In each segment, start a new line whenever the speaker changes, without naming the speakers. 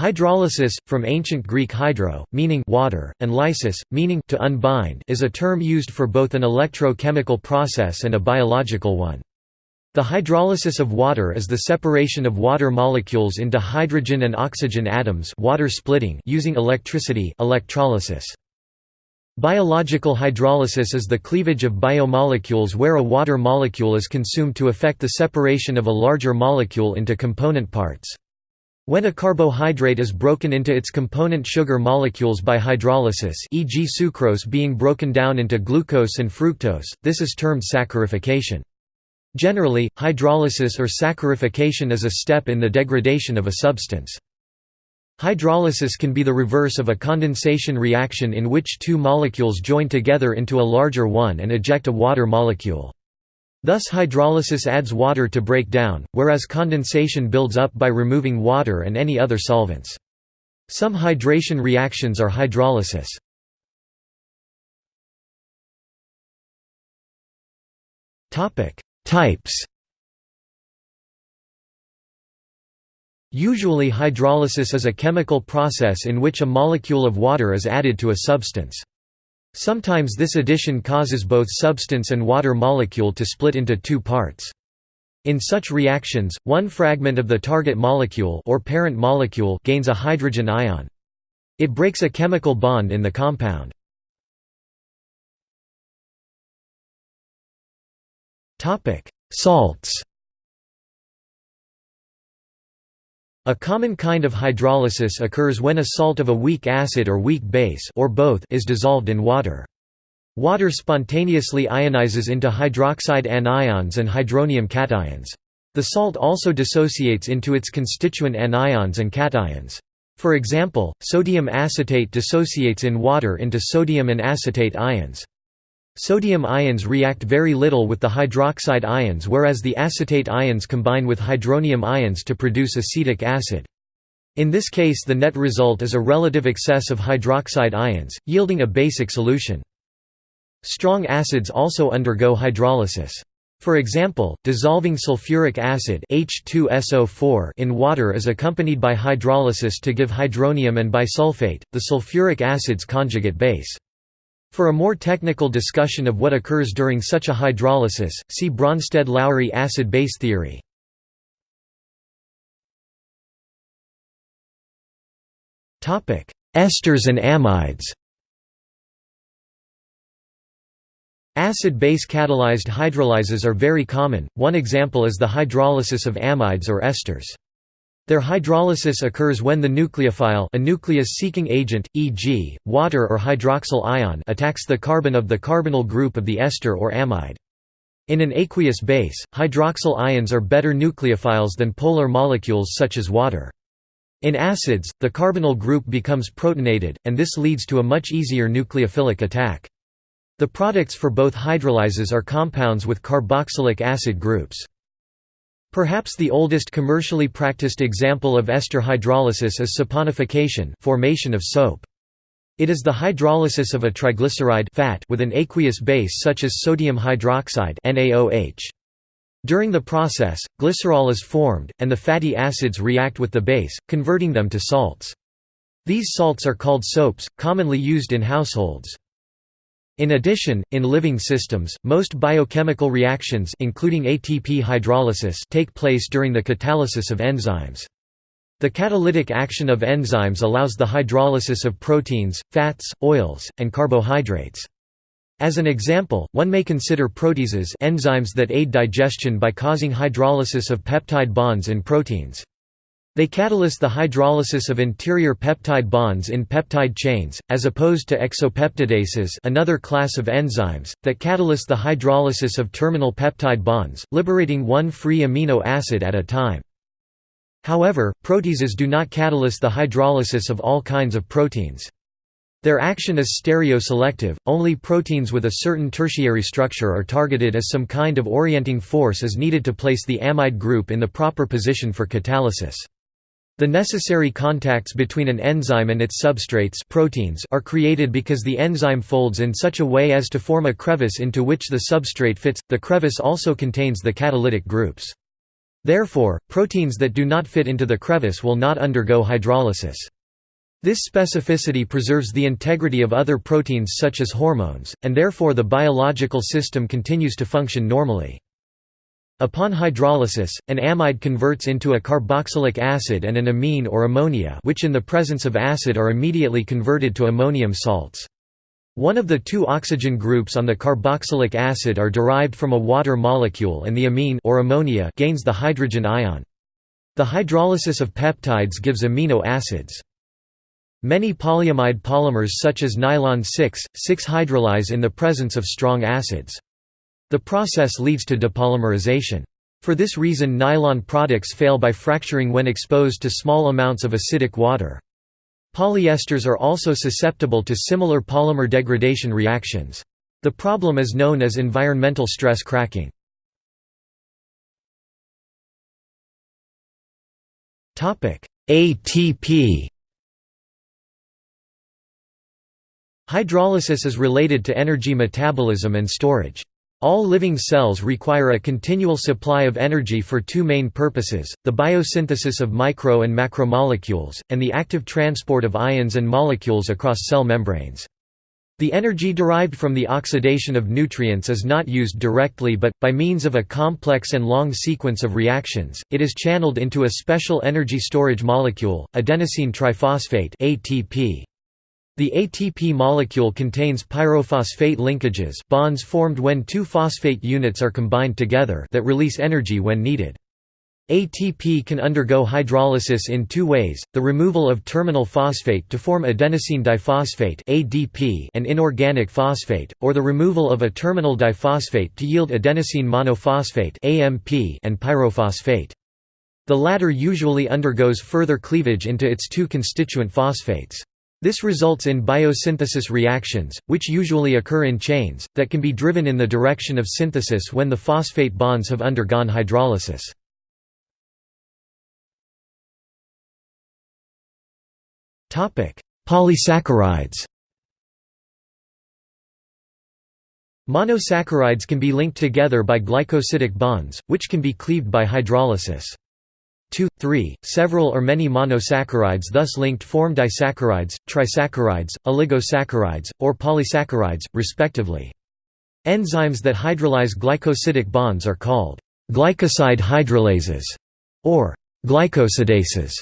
Hydrolysis, from ancient Greek hydro, meaning water, and lysis, meaning to unbind, is a term used for both an electrochemical process and a biological one. The hydrolysis of water is the separation of water molecules into hydrogen and oxygen atoms water splitting using electricity electrolysis. Biological hydrolysis is the cleavage of biomolecules where a water molecule is consumed to effect the separation of a larger molecule into component parts. When a carbohydrate is broken into its component sugar molecules by hydrolysis e.g. sucrose being broken down into glucose and fructose, this is termed saccharification. Generally, hydrolysis or saccharification is a step in the degradation of a substance. Hydrolysis can be the reverse of a condensation reaction in which two molecules join together into a larger one and eject a water molecule. Thus hydrolysis adds water to break down, whereas condensation builds up by removing water and any other solvents. Some hydration reactions are hydrolysis. Types Usually hydrolysis is a chemical process in which a molecule of water is added to a substance. Sometimes this addition causes both substance and water molecule to split into two parts. In such reactions, one fragment of the target molecule or parent molecule gains a hydrogen ion. It breaks a chemical bond in the compound. Topic: Salts A common kind of hydrolysis occurs when a salt of a weak acid or weak base or both is dissolved in water. Water spontaneously ionizes into hydroxide anions and hydronium cations. The salt also dissociates into its constituent anions and cations. For example, sodium acetate dissociates in water into sodium and acetate ions. Sodium ions react very little with the hydroxide ions whereas the acetate ions combine with hydronium ions to produce acetic acid. In this case the net result is a relative excess of hydroxide ions, yielding a basic solution. Strong acids also undergo hydrolysis. For example, dissolving sulfuric acid H2SO4 in water is accompanied by hydrolysis to give hydronium and bisulfate, the sulfuric acid's conjugate base. For a more technical discussion of what occurs during such a hydrolysis, see Bronsted-Lowry acid-base theory. Esters and amides Acid-base catalyzed hydrolyses are very common, one example is the hydrolysis of amides or esters. Their hydrolysis occurs when the nucleophile a nucleus-seeking agent, e.g., water or hydroxyl ion attacks the carbon of the carbonyl group of the ester or amide. In an aqueous base, hydroxyl ions are better nucleophiles than polar molecules such as water. In acids, the carbonyl group becomes protonated, and this leads to a much easier nucleophilic attack. The products for both hydrolyses are compounds with carboxylic acid groups. Perhaps the oldest commercially practiced example of ester hydrolysis is saponification formation of soap. It is the hydrolysis of a triglyceride fat with an aqueous base such as sodium hydroxide NaOH. During the process, glycerol is formed, and the fatty acids react with the base, converting them to salts. These salts are called soaps, commonly used in households. In addition, in living systems, most biochemical reactions including ATP hydrolysis take place during the catalysis of enzymes. The catalytic action of enzymes allows the hydrolysis of proteins, fats, oils, and carbohydrates. As an example, one may consider proteases enzymes that aid digestion by causing hydrolysis of peptide bonds in proteins. They catalyze the hydrolysis of interior peptide bonds in peptide chains, as opposed to exopeptidases another class of enzymes, that catalyze the hydrolysis of terminal peptide bonds, liberating one free amino acid at a time. However, proteases do not catalyze the hydrolysis of all kinds of proteins. Their action is stereoselective, only proteins with a certain tertiary structure are targeted as some kind of orienting force is needed to place the amide group in the proper position for catalysis. The necessary contacts between an enzyme and its substrates proteins are created because the enzyme folds in such a way as to form a crevice into which the substrate fits. The crevice also contains the catalytic groups. Therefore, proteins that do not fit into the crevice will not undergo hydrolysis. This specificity preserves the integrity of other proteins such as hormones, and therefore the biological system continues to function normally. Upon hydrolysis, an amide converts into a carboxylic acid and an amine or ammonia which in the presence of acid are immediately converted to ammonium salts. One of the two oxygen groups on the carboxylic acid are derived from a water molecule and the amine or ammonia gains the hydrogen ion. The hydrolysis of peptides gives amino acids. Many polyamide polymers such as nylon 6, 6-hydrolyze in the presence of strong acids. The process leads to depolymerization. For this reason nylon products fail by fracturing when exposed to small amounts of acidic water. Polyesters are also susceptible to similar polymer degradation reactions. The problem is known as environmental stress cracking. ATP Hydrolysis is related to energy metabolism and storage. All living cells require a continual supply of energy for two main purposes, the biosynthesis of micro and macromolecules, and the active transport of ions and molecules across cell membranes. The energy derived from the oxidation of nutrients is not used directly but, by means of a complex and long sequence of reactions, it is channeled into a special energy storage molecule, adenosine triphosphate ATP. The ATP molecule contains pyrophosphate linkages bonds formed when two phosphate units are combined together that release energy when needed. ATP can undergo hydrolysis in two ways, the removal of terminal phosphate to form adenosine diphosphate ADP and inorganic phosphate, or the removal of a terminal diphosphate to yield adenosine monophosphate AMP and pyrophosphate. The latter usually undergoes further cleavage into its two constituent phosphates. This results in biosynthesis reactions, which usually occur in chains, that can be driven in the direction of synthesis when the phosphate bonds have undergone hydrolysis. Polysaccharides Monosaccharides can be linked together by glycosidic bonds, which can be cleaved by hydrolysis. 2, 3, several or many monosaccharides thus linked form disaccharides, trisaccharides, oligosaccharides, or polysaccharides, respectively. Enzymes that hydrolyze glycosidic bonds are called glycoside hydrolases or glycosidases.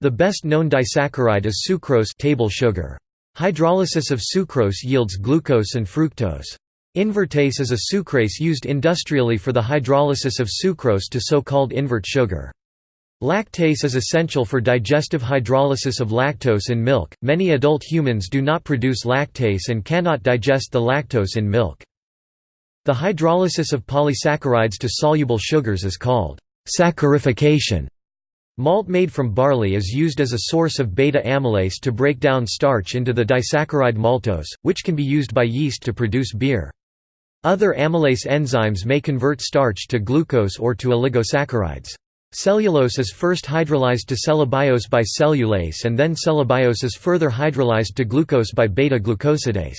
The best known disaccharide is sucrose table sugar. Hydrolysis of sucrose yields glucose and fructose. Invertase is a sucrase used industrially for the hydrolysis of sucrose to so-called invert sugar. Lactase is essential for digestive hydrolysis of lactose in milk. Many adult humans do not produce lactase and cannot digest the lactose in milk. The hydrolysis of polysaccharides to soluble sugars is called saccharification. Malt made from barley is used as a source of beta amylase to break down starch into the disaccharide maltose, which can be used by yeast to produce beer. Other amylase enzymes may convert starch to glucose or to oligosaccharides. Cellulose is first hydrolyzed to cellobiose by cellulase and then cellobiose is further hydrolyzed to glucose by beta-glucosidase.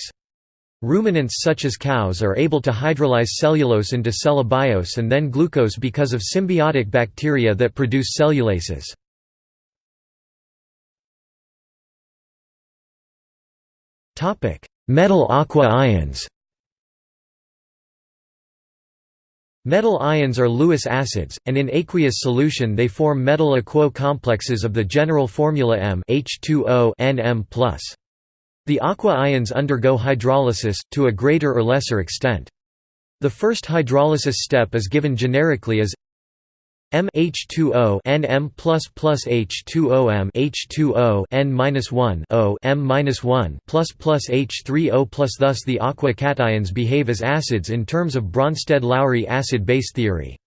Ruminants such as cows are able to hydrolyze cellulose into cellobiose and then glucose because of symbiotic bacteria that produce cellulases. Metal aqua ions Metal ions are Lewis acids, and in aqueous solution they form metal aquo complexes of the general formula M H2O Nm+. The aqua ions undergo hydrolysis, to a greater or lesser extent. The first hydrolysis step is given generically as M H2O Nm plus plus H2O M H2O N minus one O M minus one plus plus H3O plus thus the aqua cations behave as acids in terms of Bronsted-Lowry acid-base theory.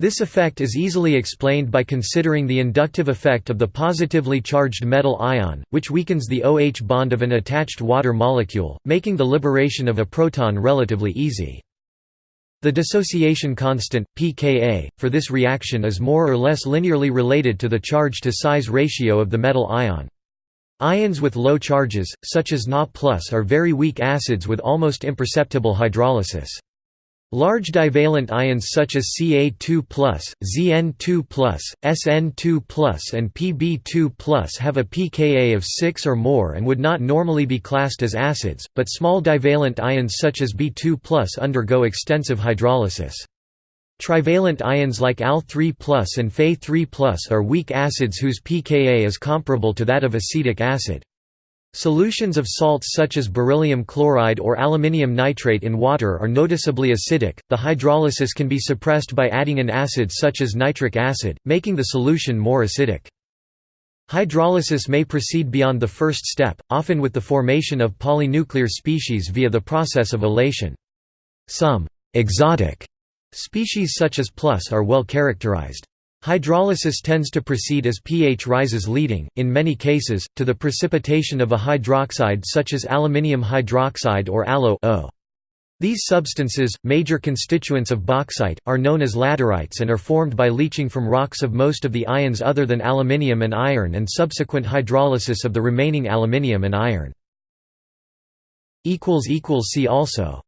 This effect is easily explained by considering the inductive effect of the positively charged metal ion, which weakens the OH bond of an attached water molecule, making the liberation of a proton relatively easy. The dissociation constant, pKa, for this reaction is more or less linearly related to the charge-to-size ratio of the metal ion. Ions with low charges, such as Na are very weak acids with almost imperceptible hydrolysis. Large divalent ions such as Ca2+, Zn2+, Sn2+, and Pb2+, have a pKa of 6 or more and would not normally be classed as acids, but small divalent ions such as B2+ undergo extensive hydrolysis. Trivalent ions like Al3 and Fe3 are weak acids whose pKa is comparable to that of acetic acid. Solutions of salts such as beryllium chloride or aluminium nitrate in water are noticeably acidic. The hydrolysis can be suppressed by adding an acid such as nitric acid, making the solution more acidic. Hydrolysis may proceed beyond the first step, often with the formation of polynuclear species via the process of olation. Some exotic species such as plus are well characterized. Hydrolysis tends to proceed as pH rises leading, in many cases, to the precipitation of a hydroxide such as aluminium hydroxide or AlO -O. These substances, major constituents of bauxite, are known as laterites and are formed by leaching from rocks of most of the ions other than aluminium and iron and subsequent hydrolysis of the remaining aluminium and iron. See also